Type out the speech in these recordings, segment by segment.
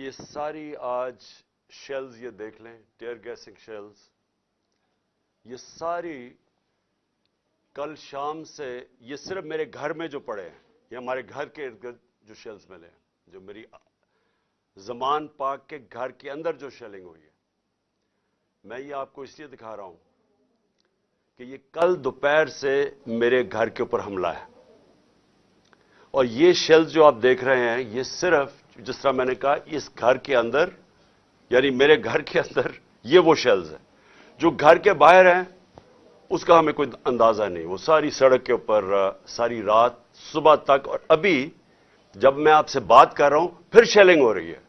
یہ ساری آج شیلز یہ دیکھ لیں ٹیئر گیسنگ شیلز یہ ساری کل شام سے یہ صرف میرے گھر میں جو پڑے ہیں، یہ ہمارے گھر کے ارد گرد جو شیلز ملے ہیں، جو میری زمان پاک کے گھر کے اندر جو شیلنگ ہوئی ہے۔ میں یہ آپ کو اس لیے دکھا رہا ہوں کہ یہ کل دوپہر سے میرے گھر کے اوپر حملہ ہے۔ اور یہ شیلز جو آپ دیکھ رہے ہیں، یہ صرف جس طرح میں نے کہا، اس گھر کے اندر یعنی میرے گھر کے اندر، یہ وہ شیلز ہیں۔ جو گھر کے باہر ہیں، اس کا ہمیں کوئی اندازہ نہیں۔ وہ ساری سڑک کے اوپر ساری رات، صبح تک۔ اور ابھی جب میں آپ سے بات کر رہا ہوں، پھر شیلنگ ہو رہی ہے۔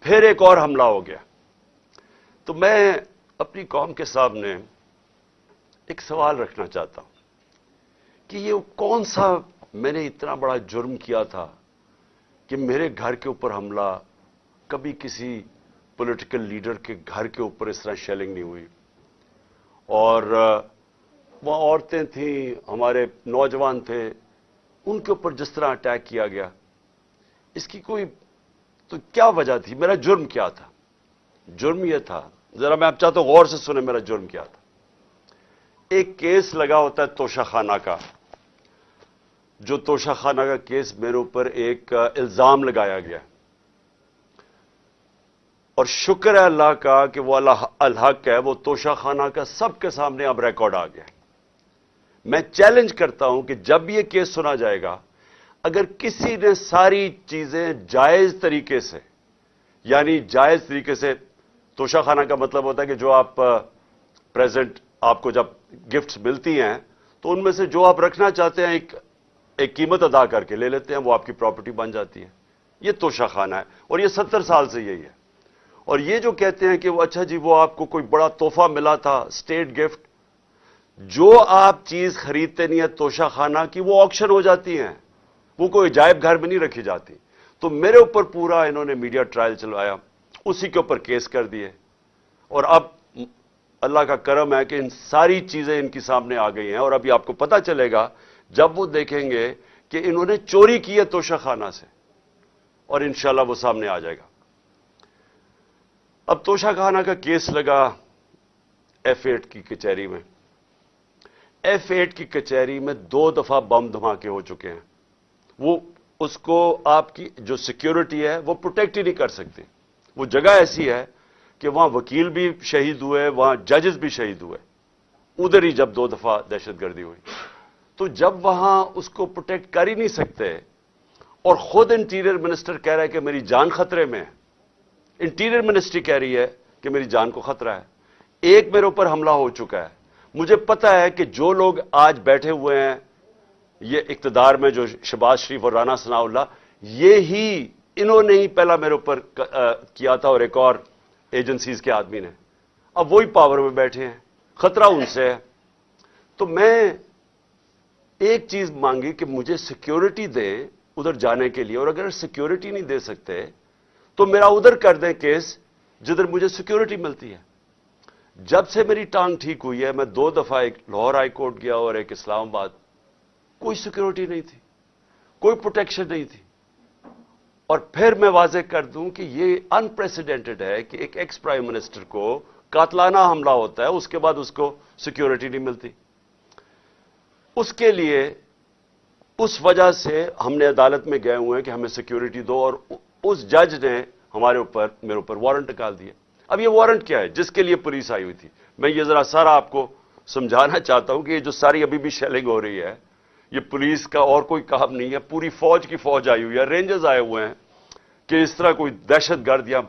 پھر ایک اور حملہ ہو گیا۔ تو میں اپنی قوم کے سامنے ایک سوال رکھنا چاہتا ہوں کہ یہ کون سا میں نے اتنا بڑا جرم کیا تھا؟ کہ میرے گھر کے اوپر حملہ، کبھی کسی پولیٹیکل لیڈر کے گھر کے اوپر اس طرح شیلنگ نہیں ہوئی۔ اور وہاں عورتیں تھیں، ہمارے نوجوان تھے، ان کے اوپر جس طرح اٹیک کیا گیا۔ اس کی کوئی تو کیا وجہ تھی؟ میرا جرم کیا تھا؟ جرم یہ تھا، ذرا میں آپ چاہتا ہوں غور سے سنیں میرا جرم کیا تھا۔ ایک کیس لگا ہوتا ہے توشہ خانہ کا۔ جو توشہ خانہ کا کیس میرے اوپر ایک الزام لگایا گیا۔ اور شکر ہے اللہ کا کہ وہ اللہ، الحق ہے، وہ توشہ خانہ کا سب کے سامنے اب ریکارڈ آ گیا۔ میں چیلنج کرتا ہوں کہ جب یہ کیس سنا جائے گا، اگر کسی نے ساری چیزیں جائز طریقے سے یعنی جائز طریقے سے، توشہ خانہ کا مطلب ہوتا ہے کہ جو آپ پریزنٹ آپ کو جب گفٹس ملتی ہیں، تو ان میں سے جو آپ رکھنا چاہتے ہیں، ایک ایک قیمت ادا کر کے لے لیتے ہیں، وہ آپ کی پراپرٹی بن جاتی ہے۔ یہ توشہ خانہ ہے اور یہ ستر سال سے یہی ہے۔ اور یہ جو کہتے ہیں کہ وہ اچھا جی وہ آپ کو کوئی بڑا تحفہ ملا تھا اسٹیٹ گفٹ جو آپ چیز خریدتے نہیں ہے توشہ خانہ کی وہ آکشن ہو جاتی ہیں۔ وہ کوئی عجائب گھر میں نہیں رکھی جاتی۔ تو میرے اوپر پورا انہوں نے میڈیا ٹرائل چلوایا، اسی کے اوپر کیس کر دیے۔ اور اب اللہ کا کرم ہے کہ ان ساری چیزیں ان کی سامنے آ گئی ہیں اور ابھی آپ کو پتا چلے گا جب وہ دیکھیں گے کہ انہوں نے چوری کی ہے توشہ خانہ سے، اور انشاءاللہ وہ سامنے آ جائے گا۔ اب توشہ خانہ کا کیس لگا ایف ایٹ کی کچہری میں۔ ایف ایٹ کی کچہری میں دو دفعہ بم دھماکے ہو چکے ہیں۔ وہ اس کو آپ کی جو سیکیورٹی ہے وہ پروٹیکٹ ہی نہیں کر سکتی۔ وہ جگہ ایسی ہے کہ وہاں وکیل بھی شہید ہوئے، وہاں ججز بھی شہید ہوئے۔ ادھر ہی جب دو دفعہ دہشت گردی ہوئی۔ تو جب وہاں اس کو پروٹیکٹ کر ہی نہیں سکتے اور خود انٹیریئر منسٹر کہہ رہا ہے کہ میری جان خطرے میں انٹیریئر منسٹری کہہ رہی ہے کہ میری جان کو خطرہ ہے۔ ایک میرے اوپر حملہ ہو چکا ہے۔ مجھے پتا ہے کہ جو لوگ آج بیٹھے ہوئے ہیں، یہ اقتدار میں جو شباز شریف اور رانا ثناء اللہ، یہ ہی انہوں نے ہی پہلا میرے اوپر کیا تھا اور ایک اور ایجنسیز کے آدمی نے۔ اب وہی پاور میں بیٹھے ہیں۔ خطرہ ان سے ہے۔ تو میں ایک چیز مانگی کہ مجھے سیکیورٹی دیں ادھر جانے کے لیے، اور اگر سیکیورٹی نہیں دے سکتے، تو میرا ادھر کر دیں کیس جدھر مجھے سیکیورٹی ملتی ہے۔ جب سے میری ٹانگ ٹھیک ہوئی ہے، میں دو دفعہ ایک لاہور ہائی کورٹ گیا اور ایک اسلام آباد، کوئی سیکیورٹی نہیں تھی، کوئی پروٹیکشن نہیں تھی۔ اور پھر میں واضح کر دوں کہ یہ انپریسیڈنٹڈ ہے کہ ایک ایکس پرائم منسٹر کو قاتلانہ حملہ ہوتا ہے، اس کے بعد اس کو سیکیورٹی نہیں ملتی۔ اس کے لیے اس وجہ سے ہم نے عدالت میں گئے ہوئے ہیں کہ ہمیں سیکیورٹی دو اور اس جج نے ہمارے اوپر میرے اوپر وارنٹ نکال دیا۔ اب یہ وارنٹ کیا ہے؟ جس کے لیے پولیس آئی ہوئی تھی۔ میں یہ ذرا سارا آپ کو سمجھانا چاہتا ہوں کہ یہ جو ساری ابھی بھی شیلنگ ہو رہی ہے، یہ پولیس کا اور کوئی کام نہیں ہے۔ پوری فوج کی فوج آئی ہوئی ہے۔ رینجرز آئے ہوئے ہیں کہ اس طرح کوئی دہشت گرد یا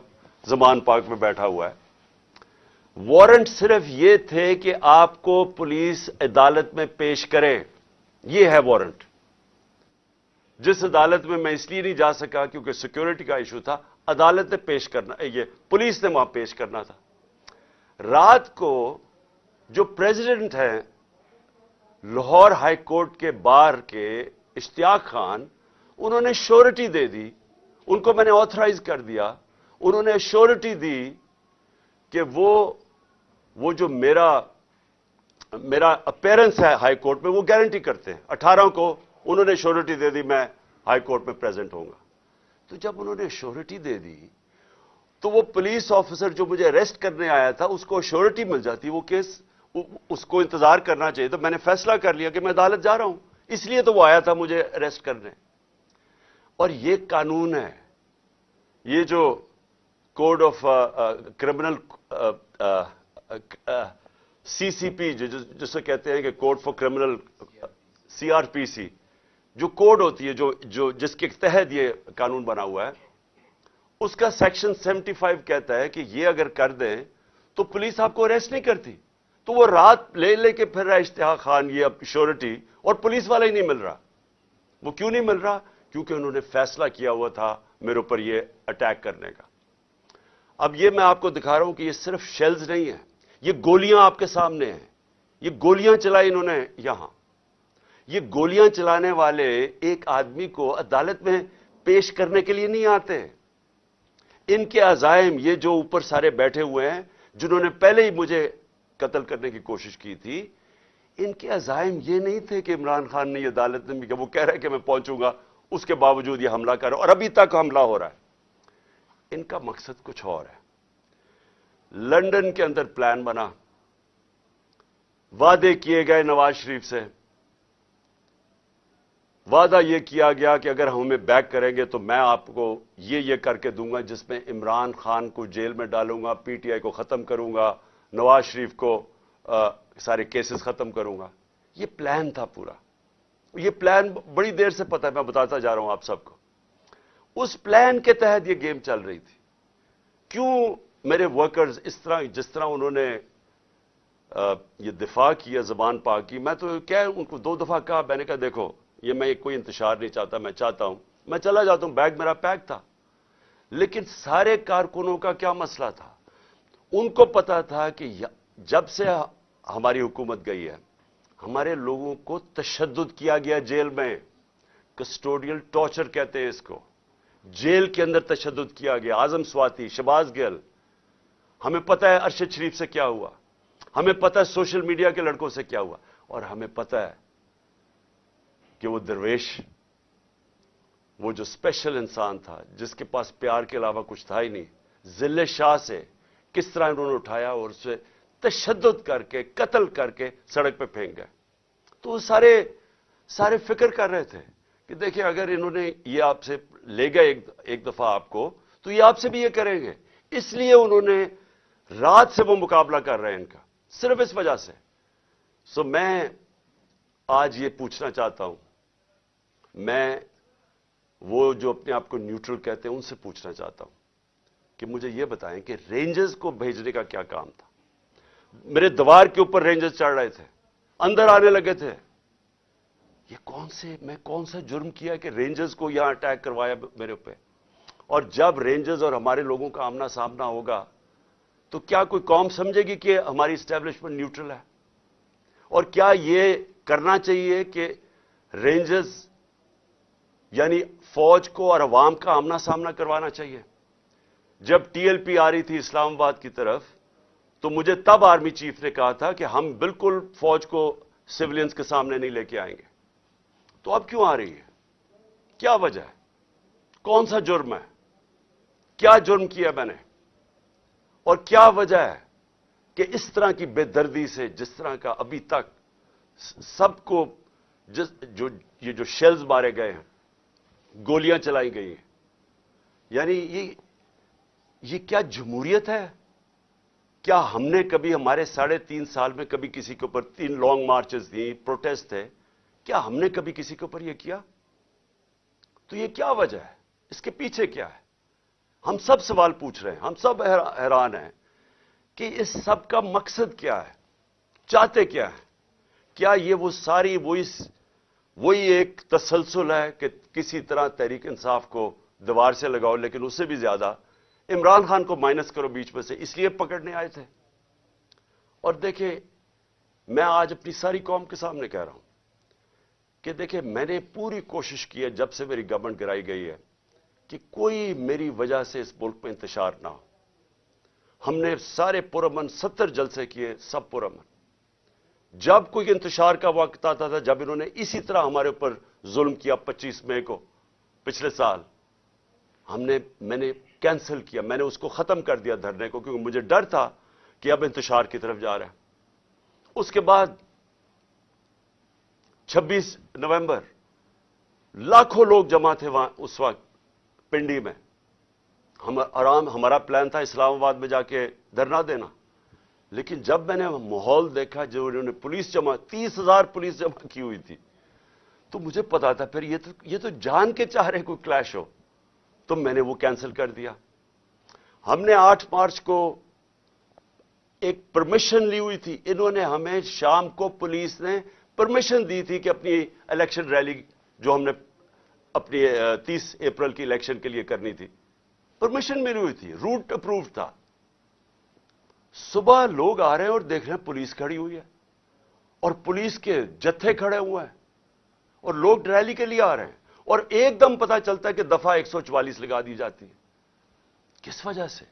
زمان پاک میں بیٹھا ہوا ہے۔ وارنٹ صرف یہ تھے کہ آپ کو پولیس عدالت میں پیش کرے یہ ہے وارنٹ۔ جس عدالت میں میں اس لیے نہیں جا سکا کیونکہ سیکیورٹی کا ایشو تھا، عدالت نے پیش کرنا، یہ پولیس نے وہاں پیش کرنا تھا۔ رات کو جو پریزیڈنٹ ہیں، لاہور ہائی کورٹ کے بار کے اشتیاق خان، انہوں نے شورٹی دے دی۔ ان کو میں نے آتھرائز کر دیا۔ انہوں نے شورٹی دی کہ وہ وہ جو میرا میرا اپیرنس ہے ہائی کورٹ میں وہ گارنٹی کرتے ہیں۔ اٹھارہ کو انہوں نے شورٹی دے دی، میں ہائی کورٹ میں پریزنٹ ہوں گا۔ تو جب انہوں نے شورٹی دے دی، تو وہ پولیس آفیسر جو مجھے اریسٹ کرنے آیا تھا، اس کو شیورٹی مل جاتی۔ وہ کیس اس کو انتظار کرنا چاہیے۔ تو میں نے فیصلہ کر لیا کہ میں عدالت جا رہا ہوں۔ اس لیے تو وہ آیا تھا مجھے اریسٹ کرنے۔ اور یہ قانون ہے۔ یہ جو code of criminal C C P جسے کہتے ہیں کہ code for criminal C R P C جو کوڈ ہوتی ہے، جو جو جس کے تحت یہ قانون بنا ہوا ہے، اس کا سیکشن سیونٹی فائیو کہتا ہے کہ یہ اگر کر دیں تو پولیس آپ کو اریسٹ نہیں کرتی۔ تو وہ رات لے لے کے پھر رہا اشتہا خان، یہ اب شیورٹی اور پولیس والا ہی نہیں مل رہا۔ وہ کیوں نہیں مل رہا؟ کیونکہ انہوں نے فیصلہ کیا ہوا تھا میرے اوپر یہ اٹیک کرنے کا۔ اب یہ میں آپ کو دکھا رہا ہوں کہ یہ صرف شیلز نہیں ہے یہ گولیاں آپ کے سامنے ہیں۔ یہ گولیاں چلائی انہوں نے یہاں۔ یہ گولیاں چلانے والے ایک آدمی کو عدالت میں پیش کرنے کے لیے نہیں آتے۔ ان کے عزائم، یہ جو اوپر سارے بیٹھے ہوئے ہیں، جنہوں نے پہلے ہی مجھے قتل کرنے کی کوشش کی تھی، ان کے عزائم یہ نہیں تھے کہ عمران خان نے یہ عدالت میں کہ وہ کہہ رہے کہ میں پہنچوں گا، اس کے باوجود یہ حملہ کر اور ابھی تک حملہ ہو رہا ہے۔ ان کا مقصد کچھ اور ہے۔ لنڈن کے اندر پلان بنا۔ وعدے کیے گئے نواز شریف سے۔ وعدہ یہ کیا گیا کہ اگر ہمیں بیک کریں گے تو میں آپ کو یہ یہ کر کے دوں گا جس میں عمران خان کو جیل میں ڈالوں گا، پی ٹی آئی کو ختم کروں گا، نواز شریف کو سارے کیسز ختم کروں گا۔ یہ پلان تھا پورا۔ یہ پلان بڑی دیر سے پتا ہے، میں بتاتا جا رہا ہوں آپ سب کو۔ اس پلان کے تحت یہ گیم چل رہی تھی۔ کیوں میرے ورکرز اس طرح، جس طرح انہوں نے یہ دفاع کیا زبان پا کی میں تو کیا ان کو دو دفعہ کہا، میں نے کہا دیکھو، یہ میں کوئی انتشار نہیں چاہتا، میں چاہتا ہوں۔ میں چلا جاتا ہوں، بیگ میرا پیک تھا۔ لیکن سارے کارکنوں کا کیا مسئلہ تھا؟ ان کو پتا تھا کہ جب سے ہماری حکومت گئی ہے، ہمارے لوگوں کو تشدد کیا گیا جیل میں۔ کسٹوڈیل ٹارچر کہتے ہیں اس کو۔ جیل کے اندر تشدد کیا گیا۔ آزم سواتی شباز گل ہمیں پتہ ہے ارشد شریف سے کیا ہوا۔ ہمیں پتہ ہے سوشل میڈیا کے لڑکوں سے کیا ہوا۔ اور ہمیں پتہ ہے کہ وہ درویش، وہ جو اسپیشل انسان تھا، جس کے پاس پیار کے علاوہ کچھ تھا ہی نہیں ضلع شاہ سے کس طرح انہوں نے اٹھایا اور اسے تشدد کر کے، قتل کر کے سڑک پہ پھینک گئے۔ تو وہ سارے سارے فکر کر رہے تھے کہ دیکھیں اگر انہوں نے یہ آپ سے لے گئے ایک دفعہ آپ کو، تو یہ آپ سے بھی یہ کریں گے۔ اس لیے انہوں نے رات سے وہ مقابلہ کر رہے ہیں ان کا، صرف اس وجہ سے۔ سو میں آج یہ پوچھنا چاہتا ہوں، میں وہ جو اپنے آپ کو نیوٹرل کہتے ہیں، ان سے پوچھنا چاہتا ہوں کہ مجھے یہ بتائیں کہ رینجز کو بھیجنے کا کیا کام تھا۔ میرے دوار کے اوپر رینجرز چڑھ رہے تھے، اندر آنے لگے تھے۔ یہ کون سے، میں کون سا جرم کیا کہ رینجرز کو یہاں اٹیک کروایا میرے اوپر؟ اور جب رینجرز اور ہمارے لوگوں کا آمنا سامنا ہوگا تو کیا کوئی قوم سمجھے گی کہ ہماری اسٹیبلشمنٹ نیوٹرل ہے؟ اور کیا یہ کرنا چاہیے کہ رینجرز یعنی فوج کو اور عوام کا آمنا سامنا کروانا چاہیے؟ جب ٹی ایل پی آ رہی تھی اسلام آباد کی طرف، تو مجھے تب آرمی چیف نے کہا تھا کہ ہم بالکل فوج کو سولینس کے سامنے نہیں لے کے آئیں گے۔ تو اب کیوں آ رہی ہے؟ کیا وجہ ہے؟ کون سا جرم ہے؟ کیا جرم کیا میں نے؟ اور کیا وجہ ہے کہ اس طرح کی بے دردی سے جس طرح کا ابھی تک سب کو جس جو یہ جو شیلز مارے گئے ہیں، گولیاں چلائی گئی ہیں۔ یعنی یہ یہ کیا جمہوریت ہے؟ کیا ہم نے کبھی ہمارے ساڑھے تین سال میں کبھی کسی کے اوپر تین لانگ مارچز دی پروٹیسٹ تھے کیا ہم نے کبھی کسی کے اوپر یہ کیا؟ تو یہ کیا وجہ ہے؟ اس کے پیچھے کیا ہے؟ ہم سب سوال پوچھ رہے ہیں، ہم سب حیران ہیں کہ اس سب کا مقصد کیا ہے؟ چاہتے کیا ہے کیا یہ وہ ساری وہی وہی ایک تسلسل ہے کہ کسی طرح تحریک انصاف کو دیوار سے لگاؤ، لیکن اس سے بھی زیادہ عمران خان کو مائنس کرو بیچ میں سے، اس لیے پکڑنے آئے تھے۔ اور دیکھیں، میں آج اپنی ساری قوم کے سامنے کہہ رہا ہوں کہ دیکھیں، میں نے پوری کوشش کی ہے، جب سے میری گورنمنٹ گرائی گئی ہے کہ کوئی میری وجہ سے اس ملک میں انتشار نہ ہو۔ ہم نے سارے پرامن ستر جلسے کیے، سب پرامن۔ جب کوئی انتشار کا وقت آتا تھا، جب انہوں نے اسی طرح ہمارے اوپر ظلم کیا پچیس مئی کو، پچھلے سال، ہم نے، میں نے کینسل کیا، میں نے اس کو ختم کر دیا دھرنے کو، کیونکہ مجھے ڈر تھا کہ اب انتشار کی طرف جا رہا ہے۔ اس کے بعد چھبیس نومبر، لاکھوں لوگ جمع تھے وہاں، اس وقت۔ پنڈی میں۔ ہم آرام، ہمارا پلان تھا اسلام آباد میں جا کے دھرنا دینا۔ لیکن جب میں نے ماحول دیکھا جو انہوں نے پولیس جمع، تیس ہزار پولیس جمع کی ہوئی تھی، تو مجھے پتا تھا، پھر یہ تو یہ تو جان کے چاہ رہے کوئی کلیش ہو، تو میں نے وہ کینسل کر دیا۔ ہم نے آٹھ مارچ کو ایک پرمیشن لی ہوئی تھی۔ انہوں نے ہمیں شام کو پولیس نے پرمیشن دی تھی کہ اپنی الیکشن ریلی جو ہم نے اپنی تیس اپریل کی الیکشن کے لیے کرنی تھی۔ پرمیشن ملی ہوئی تھی، روٹ اپروو تھا۔ صبح لوگ آ رہے ہیں اور دیکھ رہے ہیں پولیس کھڑی ہوئی ہے۔ اور پولیس کے جتھے کھڑے ہوئے ہیں۔ اور لوگ ریلی کے لیے آ رہے ہیں۔ اور ایک دم پتا چلتا ہے کہ دفعہ ایک سو چوالیس لگا دی جاتی ہے۔ کس وجہ سے؟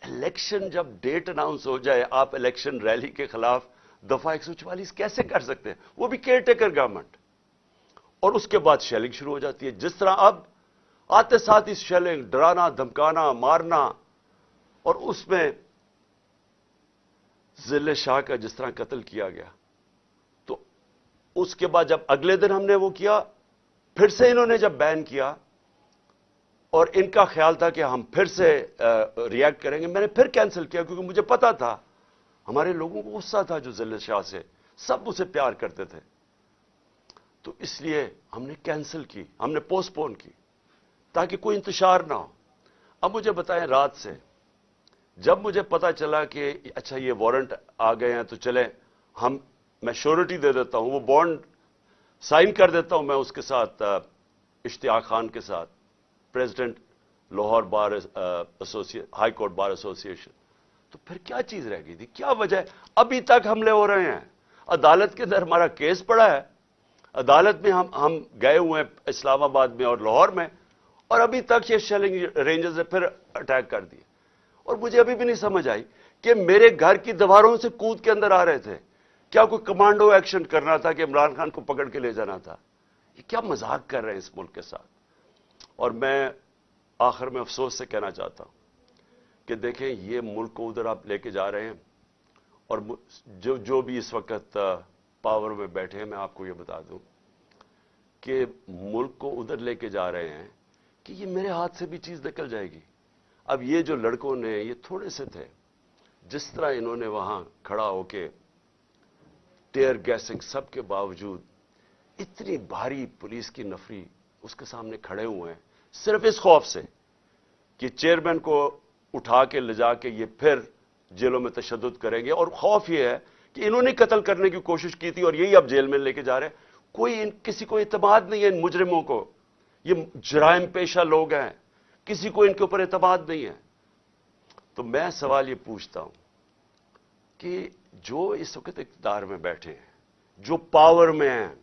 الیکشن جب ڈیٹ اناؤنس ہو جائے آپ الیکشن ریلی کے خلاف دفعہ ایک سو چوالیس کیسے کر سکتے ہیں؟ وہ بھی کیئر ٹیکر گورنمنٹ۔ اور اس کے بعد شیلنگ شروع ہو جاتی ہے۔ جس طرح اب آتے ساتھ اس شیلنگ ڈرانا، دھمکانا، مارنا، اور اس میں ضلع شاہ کا جس طرح قتل کیا گیا۔ تو اس کے بعد جب اگلے دن ہم نے وہ کیا، پھر سے انہوں نے جب بین کیا، اور ان کا خیال تھا کہ ہم پھر سے ریئیکٹ کریں گے۔ میں نے پھر کینسل کیا کیونکہ مجھے پتا تھا، ہمارے لوگوں کو غصہ تھا جو ضلع شاہ سے، سب اسے پیار کرتے تھے۔ تو اس لیے ہم نے کینسل کی، ہم نے پوسٹ پون کی تاکہ کوئی انتشار نہ ہو۔ اب مجھے بتائیں رات سے، جب مجھے پتا چلا کہ اچھا یہ وارنٹ آ گئے ہیں تو چلیں، ہم میں شیورٹی دے دیتا ہوں، وہ بانڈ سائن کر دیتا ہوں میں اس کے ساتھ اشتیاق خان کے ساتھ president Lahore bar high court bar association تو پھر کیا چیز رہ گئی تھی؟ کیا وجہ ہے؟ ابھی تک حملے ہو رہے ہیں۔ عدالت کے اندر ہمارا کیس پڑا ہے۔ عدالت میں ہم ہم گئے ہوئے ہیں اسلام آباد میں اور لاہور میں اور ابھی تک یہ شیلنگ رینجز نے پھر اٹیک کر دیے۔ اور مجھے ابھی بھی نہیں سمجھ آئی کہ میرے گھر کی دیواروں سے کود کے اندر آ رہے تھے۔ کیا کوئی کمانڈو ایکشن کرنا تھا کہ عمران خان کو پکڑ کے لے جانا تھا؟ یہ کیا مذاق کر رہے ہیں اس ملک کے ساتھ؟ اور میں آخر میں افسوس سے کہنا چاہتا ہوں کہ دیکھیں، یہ ملک کو ادھر آپ لے کے جا رہے ہیں اور جو جو بھی اس وقت پاور میں بیٹھے ہیں، میں آپ کو یہ بتا دوں کہ ملک کو ادھر لے کے جا رہے ہیں کہ یہ میرے ہاتھ سے بھی چیز نکل جائے گی۔ اب یہ جو لڑکوں نے، یہ تھوڑے سے تھے، جس طرح انہوں نے وہاں کھڑا ہو کے ٹیئر گیسنگ سب کے باوجود اتنی بھاری پولیس کی نفری اس کے سامنے کھڑے ہوئے ہیں، صرف اس خوف سے کہ چیئرمین کو اٹھا کے لے جا کے یہ پھر جیلوں میں تشدد کریں گے۔ اور خوف یہ ہے کہ انہوں نے قتل کرنے کی کوشش کی تھی اور یہی اب جیل میں لے کے جا رہے ہیں۔ کوئی ان کسی کو اعتماد نہیں ہے ان مجرموں کو۔ یہ جرائم پیشہ لوگ ہیں۔ کسی کو ان کے اوپر اعتماد نہیں ہے۔ تو میں سوال یہ پوچھتا ہوں کہ جو اس وقت اقتدار میں بیٹھے ہیں، جو پاور میں ہیں،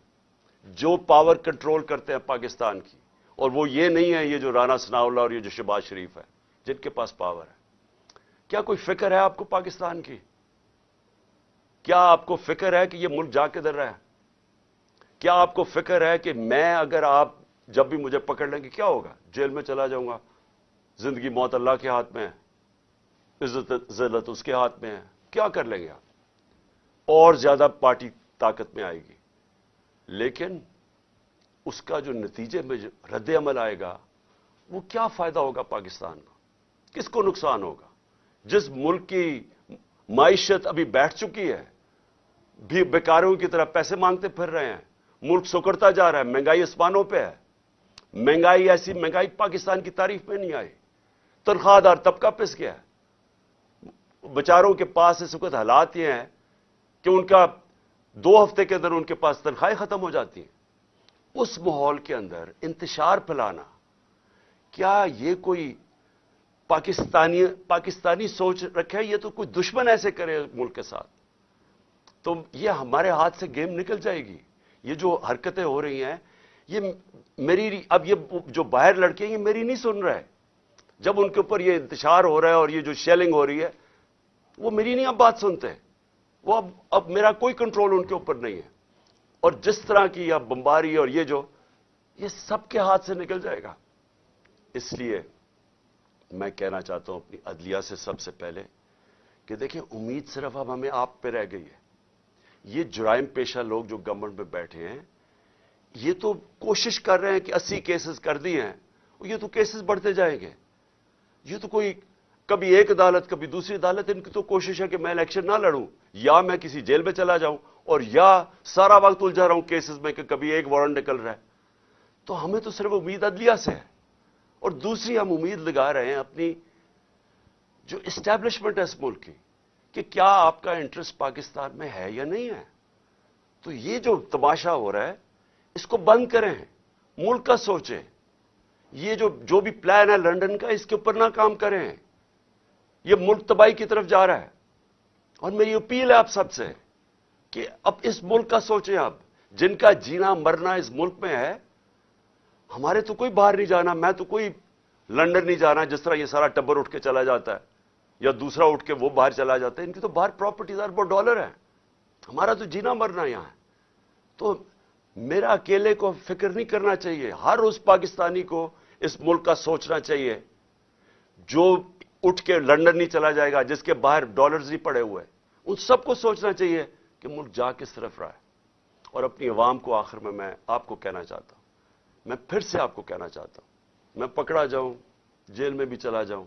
جو پاور کنٹرول کرتے ہیں پاکستان کی، اور وہ یہ نہیں ہے، یہ جو رانا اللہ اور یہ جو شباز شریف ہے، جن کے پاس پاور ہے، کیا کوئی فکر ہے آپ کو پاکستان کی؟ کیا آپ کو فکر ہے کہ یہ ملک جا کے در رہا ہے؟ کیا آپ کو فکر ہے کہ میں اگر آپ جب بھی مجھے پکڑ لیں گے، کیا ہوگا؟ جیل میں چلا جاؤں گا۔ زندگی موت اللہ کے ہاتھ میں ہے۔ عزت، ذلت اس کے ہاتھ میں ہے۔ کیا کر لیں گے آپ؟ اور زیادہ پارٹی طاقت میں آئے گی۔ لیکن اس کا جو نتیجے میں جو رد عمل آئے گا، وہ کیا فائدہ ہوگا پاکستان کا کس کو نقصان ہوگا؟ جس ملک کی معیشت ابھی بیٹھ چکی ہے بھی بیکاروں کی طرح پیسے مانگتے پھر رہے ہیں۔ ملک سکڑتا جا رہا ہے، مہنگائی اسمانوں پہ ہے۔ مہنگائی ایسی، مہنگائی پاکستان کی تعریف میں نہیں آئی۔ تنخواہ دار طبقہ پس گیا ہے۔ بچاروں کے پاس اس وقت حالات یہ ہیں کہ ان کا دو ہفتے کے اندر ان کے پاس تنخواہیں ختم ہو جاتی ہیں۔ اس ماحول کے اندر انتشار پھیلانا، کیا یہ کوئی پاکستانی پاکستانی سوچ رکھے؟ یہ تو کوئی دشمن ایسے کرے ملک کے ساتھ۔ تو یہ ہمارے ہاتھ سے گیم نکل جائے گی۔ یہ جو حرکتیں ہو رہی ہیں، یہ میری اب یہ جو باہر لڑکے ہیں، یہ میری نہیں سن رہے۔ جب ان کے اوپر یہ انتشار ہو رہا ہے اور یہ جو شیلنگ ہو رہی ہے، وہ میری نہیں اب بات سنتے۔ وہ اب اب میرا کوئی کنٹرول ان کے اوپر نہیں ہے۔ اور جس طرح کی اب بمباری اور یہ جو یہ سب کے ہاتھ سے نکل جائے گا۔ اس لیے میں کہنا چاہتا ہوں اپنی عدلیہ سے سب سے پہلے کہ دیکھیں، امید صرف اب ہمیں آپ پہ رہ گئی ہے۔ یہ جرائم پیشہ لوگ جو گورنمنٹ میں بیٹھے ہیں، یہ تو کوشش کر رہے ہیں کہ اسی کیسز کر دی ہیں یہ تو کیسز بڑھتے جائیں گے۔ یہ تو کوئی کبھی ایک عدالت، کبھی دوسری عدالت، ان کی تو کوشش ہے کہ میں الیکشن نہ لڑوں، یا میں کسی جیل میں چلا جاؤں، اور یا سارا وقت الجھا رہا ہوں کیسز میں کہ کبھی ایک وارنٹ نکل رہا ہے۔ تو ہمیں تو صرف امید عدلیہ سے ہے، اور دوسری ہم امید لگا رہے ہیں اپنی جو اسٹیبلشمنٹ ہے اس ملک کی۔ کہ کیا آپ کا انٹرسٹ پاکستان میں ہے یا نہیں ہے؟ تو یہ جو تماشا ہو رہا ہے، اس کو بند کریں، ملک کا سوچیں۔ یہ جو جو بھی پلان ہے لنڈن کا، اس کے اوپر نہ کام کریں۔ یہ ملک تباہی کی طرف جا رہا ہے۔ اور میری اپیل ہے آپ سب سے کہ اب اس ملک کا سوچیں آپ۔ جن کا جینا مرنا اس ملک میں ہے، ہمارے تو کوئی باہر نہیں جانا، میں تو کوئی لنڈن نہیں جانا، جس طرح یہ سارا ٹبر اٹھ کے چلا جاتا ہے۔ یا دوسرا اٹھ کے وہ باہر چلا جاتا ہے، ان کی تو باہر پراپرٹیز اربوں ڈالر ہے ہمارا تو جینا مرنا یہاں ہے۔ تو میرا اکیلے کو فکر نہیں کرنا چاہیے، ہر اس پاکستانی کو اس ملک کا سوچنا چاہیے۔ جو اٹھ کے لنڈن نہیں چلا جائے گا، جس کے باہر ڈالرز نہیں پڑے ہوئے، ان سب کو سوچنا چاہیے کہ ملک جا کس طرف رہا ہے۔ اور اپنی عوام کو آخر میں میں آپ کو کہنا چاہتا ہوں۔ میں پھر سے آپ کو کہنا چاہتا ہوں۔ میں پکڑا جاؤں، جیل میں بھی چلا جاؤں۔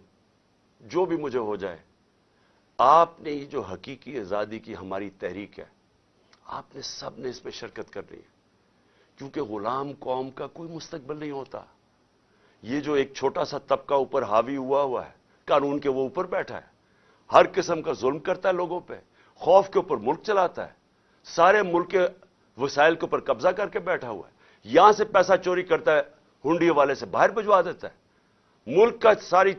جو بھی مجھے ہو جائے، آپ نے یہ جو حقیقی آزادی کی ہماری تحریک ہے، آپ نے سب نے اس میں شرکت کرنی ہے۔ کیونکہ غلام قوم کا کوئی مستقبل نہیں ہوتا۔ یہ جو ایک چھوٹا سا طبقہ اوپر حاوی ہوا ہوا ہے، قانون کے وہ اوپر بیٹھا ہے۔ ہر قسم کا ظلم کرتا ہے لوگوں پہ، خوف کے اوپر ملک چلاتا ہے۔ سارے ملک کے وسائل کے اوپر قبضہ کر کے بیٹھا ہوا ہے۔ یہاں سے پیسہ چوری کرتا ہے ہنڈی والے سے باہر بھجوا دیتا ہے۔ ملک کا ساری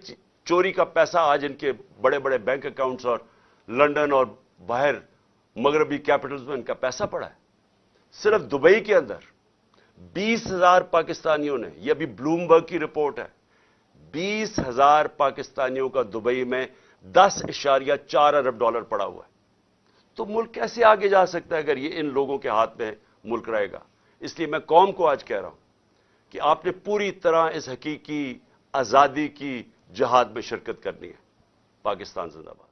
چوری کا پیسہ آج ان کے بڑے بڑے بینک اکاؤنٹس اور لنڈن اور باہر مغربی کیپٹلز میں ان کا پیسہ پڑا ہے۔ صرف دبئی کے اندر بیس ہزار پاکستانیوں نے، یہ ابھی بلومبرگ کی رپورٹ ہے، بیس ہزار پاکستانیوں کا دبئی میں دس اشاریہ چار ارب ڈالر پڑا ہوا ہے۔ تو ملک کیسے آگے جا سکتا ہے اگر یہ ان لوگوں کے ہاتھ میں ملک رہے گا؟ اس لیے میں قوم کو آج کہہ رہا ہوں کہ آپ نے پوری طرح اس حقیقی آزادی کی جہاد میں شرکت کرنی ہے پاکستان زندہ باد۔